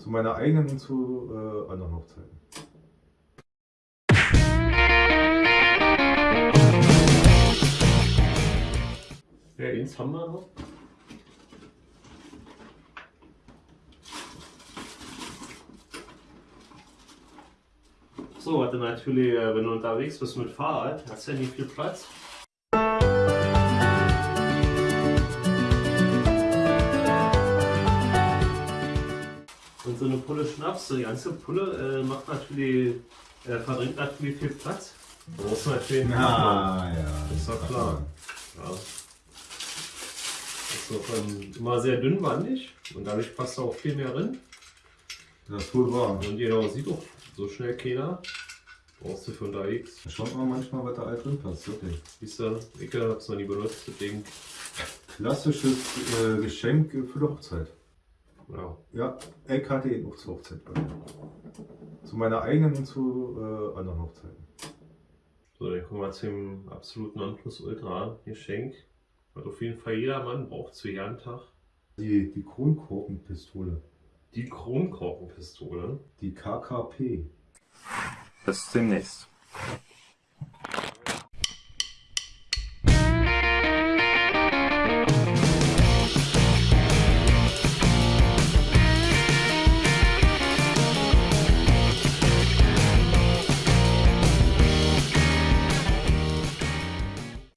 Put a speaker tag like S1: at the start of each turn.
S1: Zu meiner eigenen und zu äh, anderen Hochzeiten.
S2: Ja, eins haben wir noch. So, warte natürlich, äh, wenn du unterwegs bist mit Fahrrad, hast du ja nicht viel Platz. Und so eine Pulle Schnaps, so die ganze Pulle äh, macht natürlich, äh, verdrängt natürlich viel Platz. Da muss man natürlich
S1: Ah, ja.
S2: Ist doch klar. Ja. Ist doch ähm, immer sehr dünnwandig und dadurch passt da auch viel mehr drin.
S1: Das ist wohl wahr.
S2: Und jeder sieht auch so schnell keiner. Brauchst du für unterwegs.
S1: Da schaut man manchmal, was da alt drin passt. Wirklich.
S2: Siehst du, ich hab's noch nie benutzt, deswegen.
S1: Klassisches äh, Geschenk für die Hochzeit.
S2: Ja.
S1: Ja, ich hatte ihn auch zur Hochzeit bei mir. Zu meiner eigenen und zu äh, anderen Hochzeiten.
S2: So, dann kommen wir zum absoluten Nonplusultra-Geschenk. Was auf jeden Fall jeder Mann braucht zu jedem Tag.
S1: Die, die Kronkorkenpistole.
S2: Die Kronkorkenpistole.
S1: Die KKP.
S3: Bis demnächst.